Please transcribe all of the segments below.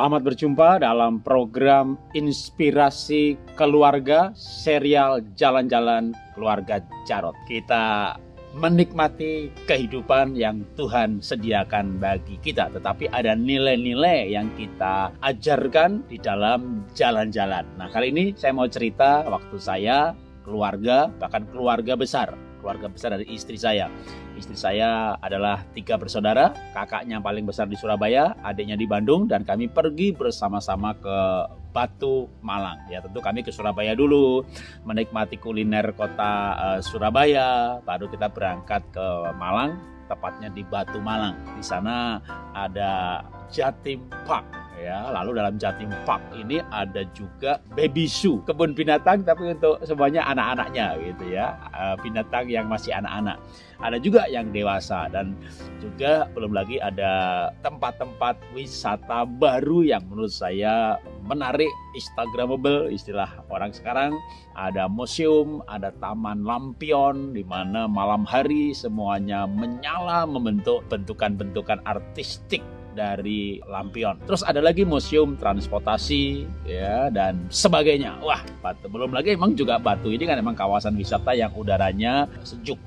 Selamat berjumpa dalam program Inspirasi Keluarga serial Jalan-Jalan Keluarga Jarot. Kita menikmati kehidupan yang Tuhan sediakan bagi kita, tetapi ada nilai-nilai yang kita ajarkan di dalam jalan-jalan. Nah, kali ini saya mau cerita waktu saya, keluarga, bahkan keluarga besar keluarga besar dari istri saya. Istri saya adalah tiga bersaudara, kakaknya paling besar di Surabaya, adiknya di Bandung, dan kami pergi bersama-sama ke Batu Malang. Ya tentu kami ke Surabaya dulu, menikmati kuliner kota uh, Surabaya, baru kita berangkat ke Malang, tepatnya di Batu Malang. Di sana ada Jatim Park ya. Lalu dalam Jatim Park ini ada juga baby zoo, kebun binatang tapi untuk semuanya anak-anaknya gitu ya. Eh, binatang yang masih anak-anak. Ada juga yang dewasa dan juga belum lagi ada tempat-tempat wisata baru yang menurut saya menarik, instagramable istilah orang sekarang. Ada museum, ada taman lampion di mana malam hari semuanya menyala membentuk bentukan-bentukan artistik dari lampion. Terus ada lagi museum transportasi ya dan sebagainya. Wah, batu. belum lagi emang juga Batu ini kan emang kawasan wisata yang udaranya sejuk.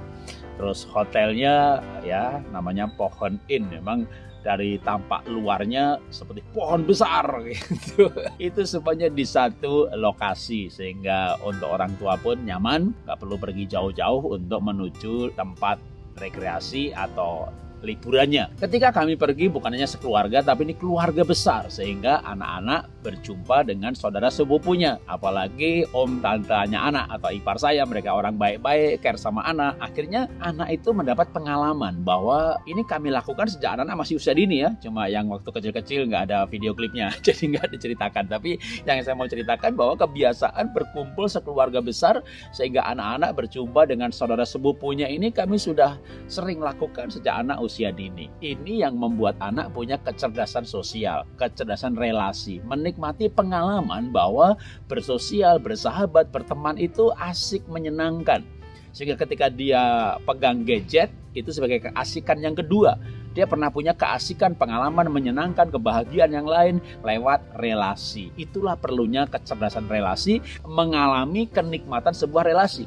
Terus hotelnya ya namanya Pohon Inn memang dari tampak luarnya seperti pohon besar gitu. Itu semuanya di satu lokasi sehingga untuk orang tua pun nyaman, nggak perlu pergi jauh-jauh untuk menuju tempat rekreasi atau liburannya. Ketika kami pergi bukan hanya sekeluarga tapi ini keluarga besar sehingga anak-anak berjumpa dengan saudara sepupunya. Apalagi om tantanya anak atau ipar saya mereka orang baik-baik, care sama anak. Akhirnya anak itu mendapat pengalaman bahwa ini kami lakukan sejak anak-anak masih usia dini ya. Cuma yang waktu kecil-kecil nggak ada video klipnya jadi nggak diceritakan. Tapi yang saya mau ceritakan bahwa kebiasaan berkumpul sekeluarga besar sehingga anak-anak berjumpa dengan saudara sepupunya ini kami sudah sering lakukan sejak anak usia usia dini. Ini yang membuat anak punya kecerdasan sosial, kecerdasan relasi, menikmati pengalaman bahwa bersosial, bersahabat, berteman itu asik menyenangkan. Sehingga ketika dia pegang gadget, itu sebagai keasikan yang kedua. Dia pernah punya keasikan, pengalaman menyenangkan, kebahagiaan yang lain lewat relasi. Itulah perlunya kecerdasan relasi, mengalami kenikmatan sebuah relasi.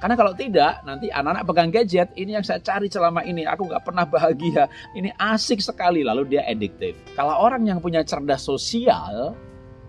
Karena kalau tidak, nanti anak-anak pegang gadget, ini yang saya cari selama ini, aku nggak pernah bahagia. Ini asik sekali, lalu dia addictive. Kalau orang yang punya cerdas sosial,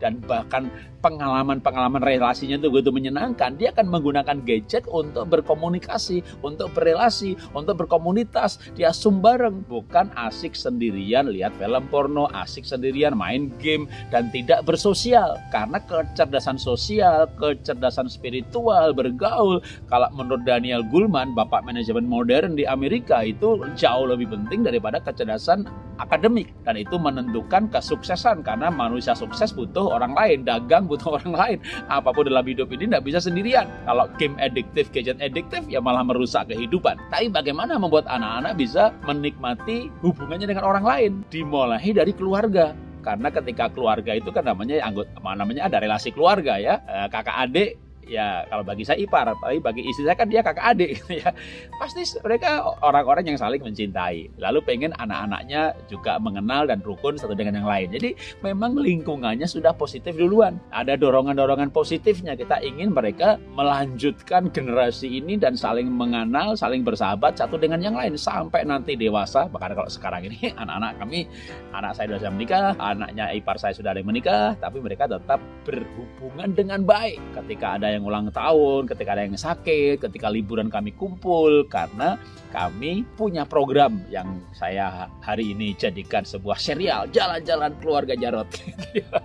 dan bahkan pengalaman-pengalaman relasinya itu begitu menyenangkan, dia akan menggunakan gadget untuk berkomunikasi, untuk berrelasi, untuk berkomunitas. Dia sumbareng, bukan asik sendirian lihat film porno, asik sendirian main game dan tidak bersosial. Karena kecerdasan sosial, kecerdasan spiritual, bergaul, kalau menurut Daniel Goleman, bapak manajemen modern di Amerika itu jauh lebih penting daripada kecerdasan akademik dan itu menentukan kesuksesan karena manusia sukses butuh orang lain, dagang butuh orang lain. Apa pun dalam hidup ini tidak bisa sendirian. Kalau game adiktif, gadget adiktif, ya malah merusak kehidupan. Tapi bagaimana membuat anak-anak bisa menikmati hubungannya dengan orang lain? Dimulai dari keluarga karena ketika keluarga itu kan namanya anggota namanya ada relasi keluarga ya eh, kakak adik ya kalau bagi saya ipar, tapi bagi istri saya kan dia kakak adik gitu ya. Pasti mereka orang-orang yang saling mencintai. Lalu pengen anak-anaknya juga mengenal dan rukun satu dengan yang lain. Jadi memang lingkungannya sudah positif duluan. Ada dorongan-dorongan positifnya. Kita ingin mereka melanjutkan generasi ini dan saling mengenal, saling bersahabat satu dengan yang lain sampai nanti dewasa. Bahkan kalau sekarang ini anak-anak kami, anak saya sudah menikah, anaknya ipar saya sudah ada yang menikah, tapi mereka tetap berhubungan dengan baik. Ketika ada yang ulang tahun, ketika ada yang sakit, ketika liburan kami kumpul karena kami punya program yang saya hari ini jadikan sebuah serial jalan-jalan keluarga Jarot.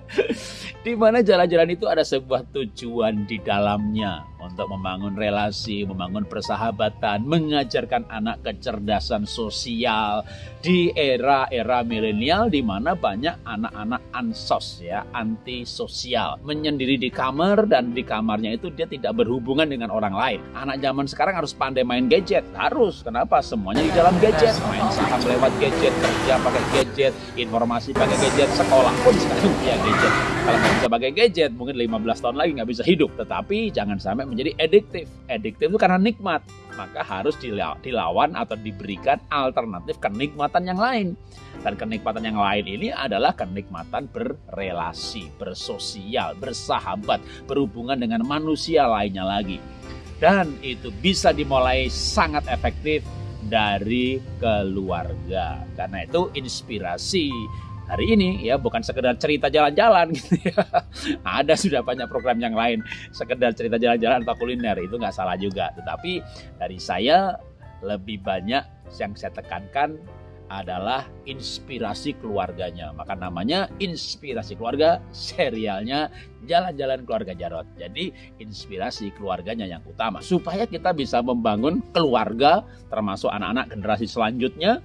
di mana jalan-jalan itu ada sebuah tujuan di dalamnya untuk membangun relasi, membangun persahabatan, mengajarkan anak kecerdasan sosial di era-era milenial di mana banyak anak-anak ansos ya, antisosial, menyendiri di kamar dan di kamarnya itu dia tidak berhubungan dengan orang lain. Anak zaman sekarang harus pandai main gadget, harus. Kenapa? Semuanya di dalam gadget, main saham lewat gadget, kerja pakai gadget, informasi pakai gadget, sekolah pun sekarang punya gadget kalau nggak bisa pakai gadget mungkin 15 tahun lagi nggak bisa hidup. Tetapi jangan sampai menjadi ediktif ediktif itu karena nikmat. Maka harus dilawan atau diberikan alternatif kenikmatan yang lain. Dan kenikmatan yang lain ini adalah kenikmatan berrelasi bersosial bersahabat berhubungan dengan manusia lainnya lagi. Dan itu bisa dimulai sangat efektif dari keluarga. Karena itu inspirasi hari ini ya bukan sekedar cerita jalan-jalan gitu ya. Ada sudah banyak program yang lain sekedar cerita jalan-jalan atau kuliner itu nggak salah juga. Tetapi dari saya lebih banyak yang saya tekankan adalah inspirasi keluarganya. Maka namanya inspirasi keluarga, serialnya Jalan-Jalan Keluarga Jarot. Jadi inspirasi keluarganya yang utama. Supaya kita bisa membangun keluarga termasuk anak-anak generasi selanjutnya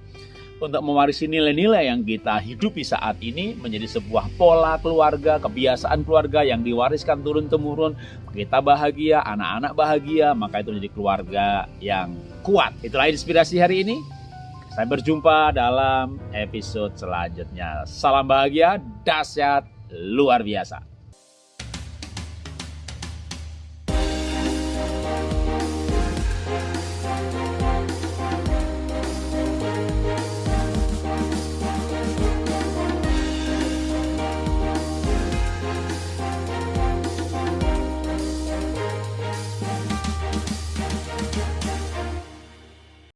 untuk mewarisi nilai-nilai yang kita hidupi saat ini menjadi sebuah pola keluarga, kebiasaan keluarga yang diwariskan turun-temurun. Kita bahagia, anak-anak bahagia, maka itu menjadi keluarga yang kuat. Itulah inspirasi hari ini. Sampai berjumpa dalam episode selanjutnya. Salam bahagia, dahsyat, luar biasa.